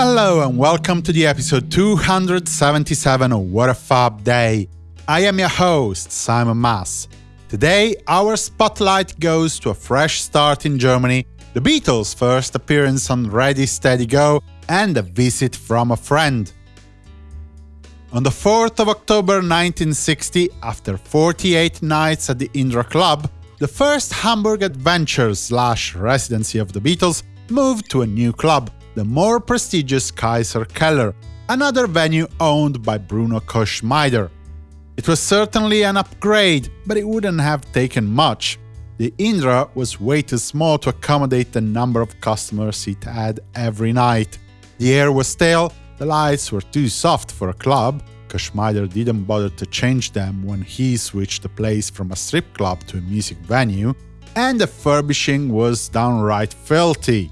Hello and welcome to the episode 277 of What a Fab Day. I am your host, Simon Mas. Today, our spotlight goes to a fresh start in Germany, the Beatles' first appearance on Ready Steady Go, and a visit from a friend. On the 4th of October 1960, after 48 nights at the Indra Club, the first Hamburg adventure slash residency of the Beatles moved to a new club, the more prestigious Kaiser Keller, another venue owned by Bruno Koschmider. It was certainly an upgrade, but it wouldn't have taken much. The Indra was way too small to accommodate the number of customers it had every night. The air was stale, the lights were too soft for a club, Koschmider didn't bother to change them when he switched the place from a strip club to a music venue, and the furbishing was downright filthy.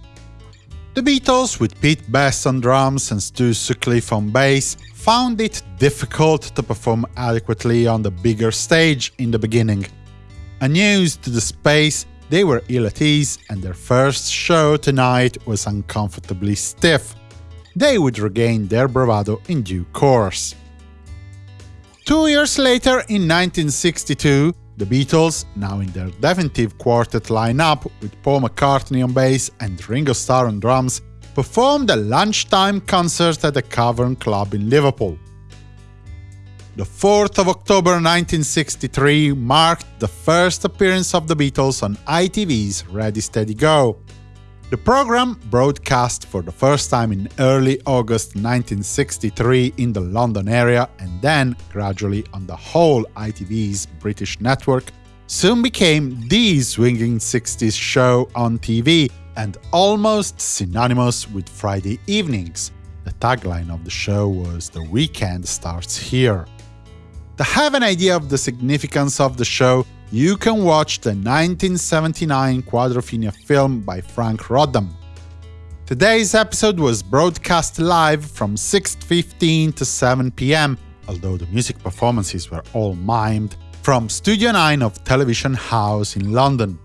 The Beatles, with Pete Best on drums and Stu Sutcliffe on bass, found it difficult to perform adequately on the bigger stage in the beginning. Unused to the space, they were ill at ease, and their first show tonight was uncomfortably stiff they would regain their bravado in due course. Two years later, in 1962, the Beatles, now in their definitive quartet lineup with Paul McCartney on bass and Ringo Starr on drums, performed a lunchtime concert at the Cavern Club in Liverpool. The 4th of October 1963 marked the first appearance of the Beatles on ITV's Ready Steady Go. The program, broadcast for the first time in early August 1963 in the London area and then gradually on the whole ITV's British network, soon became the swinging 60s show on TV and almost synonymous with Friday evenings. The tagline of the show was The Weekend Starts Here. To have an idea of the significance of the show, you can watch the 1979 Quadrophenia film by Franc Roddam. Today's episode was broadcast live from 6.15 to 7 pm, although the music performances were all mimed, from Studio 9 of Television House in London.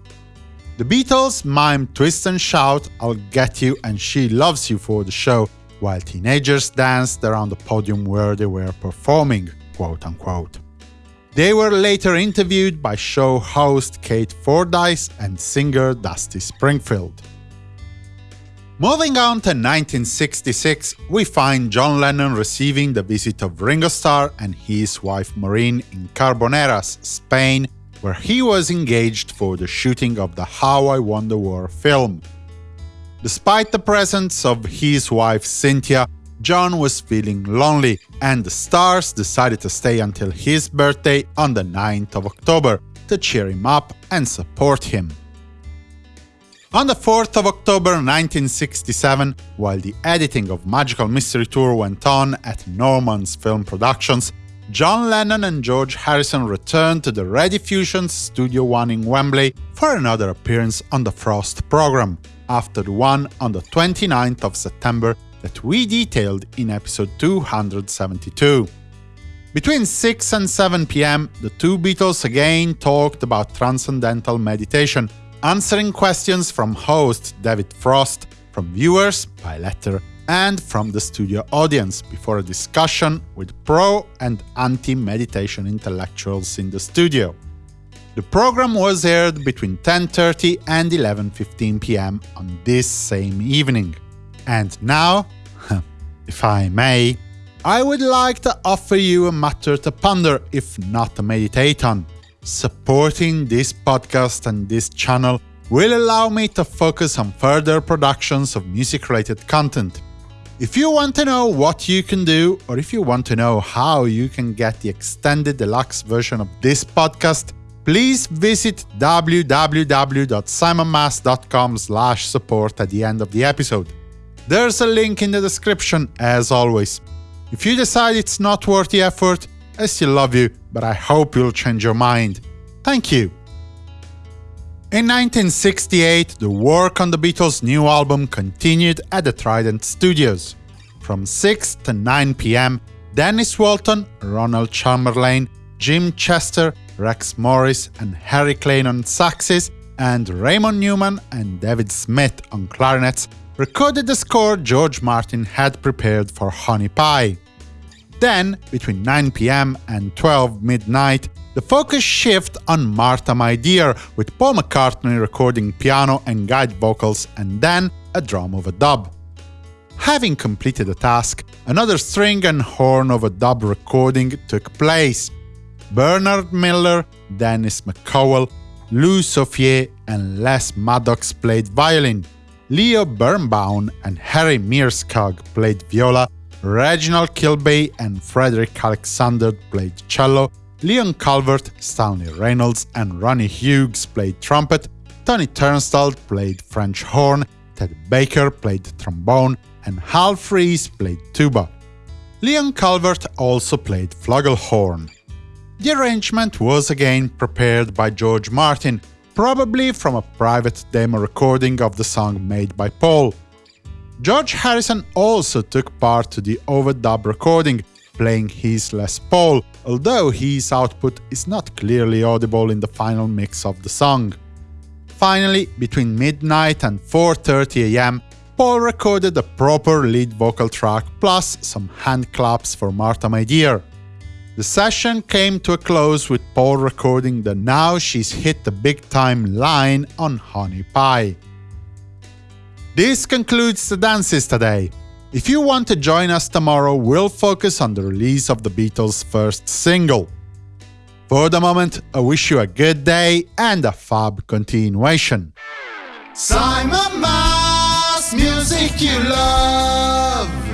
The Beatles mimed Twist and Shout, I'll Get You and She Loves You for the show, while teenagers danced around the podium where they were performing, quote-unquote. They were later interviewed by show host Keith Fordyce and singer Dusty Springfield. Moving on to 1966, we find John Lennon receiving the visit of Ringo Starr and his wife Maureen in Carboneras, Spain, where he was engaged for the shooting of the How I Won the War film. Despite the presence of his wife Cynthia, John was feeling lonely, and the stars decided to stay until his birthday on the 9th of October to cheer him up and support him. On the 4th of October 1967, while the editing of Magical Mystery Tour went on at Norman's Film Productions, John Lennon and George Harrison returned to the Rediffusion's Studio One in Wembley for another appearance on the Frost program, after the one on the 29th of September that we detailed in episode 272. Between 6 and 7 pm, the two Beatles again talked about transcendental meditation, answering questions from host David Frost, from viewers by letter, and from the studio audience before a discussion with pro and anti-meditation intellectuals in the studio. The program was aired between 10.30 and 11.15 pm on this same evening. And now, if I may, I would like to offer you a matter to ponder, if not to meditate on. Supporting this podcast and this channel will allow me to focus on further productions of music-related content. If you want to know what you can do, or if you want to know how you can get the extended deluxe version of this podcast, please visit www.simonmas.com support at the end of the episode. There's a link in the description, as always. If you decide it's not worth the effort, I still love you, but I hope you'll change your mind. Thank you. In 1968, the work on the Beatles' new album continued at the Trident Studios. From 6 to 9 pm, Dennis Walton, Ronald Chamberlain, Jim Chester, Rex Morris and Harry Klein on saxes, and Raymond Newman and David Smith on clarinets recorded the score George Martin had prepared for Honey Pie. Then, between 9 pm and 12 midnight, the focus shift on Martha My Dear, with Paul McCartney recording piano and guide vocals and then a drum overdub. Having completed the task, another string and horn overdub recording took place. Bernard Miller, Dennis McConnell, Lou Soufier and Les Maddox played violin, Leo Birnbaum and Harry Myerscough played viola, Reginald Kilbey and Frederick Alexander played cello, Leon Calvert, Stanley Reynolds and Ronnie Hughes played trumpet, Tony Tunstall played French horn, Ted Baker played trombone, and Alf Reece played tuba. Leon Calvert also played flugelhorn. The arrangement was again prepared by George Martin, probably from a private demo recording of the song made by Paul. George Harrison also took part to the overdub recording, playing his Les Paul, although his output is not clearly audible in the final mix of the song. Finally, between midnight and 4.30 am, Paul recorded a proper lead vocal track plus some hand claps for Martha My Dear. The session came to a close with Paul recording the Now She's Hit the Big Time line on Honey Pie. This concludes the dances today. If you want to join us tomorrow, we'll focus on the release of the Beatles' first single. For the moment, I wish you a good day and a fab continuation. Simon Mas, music you love.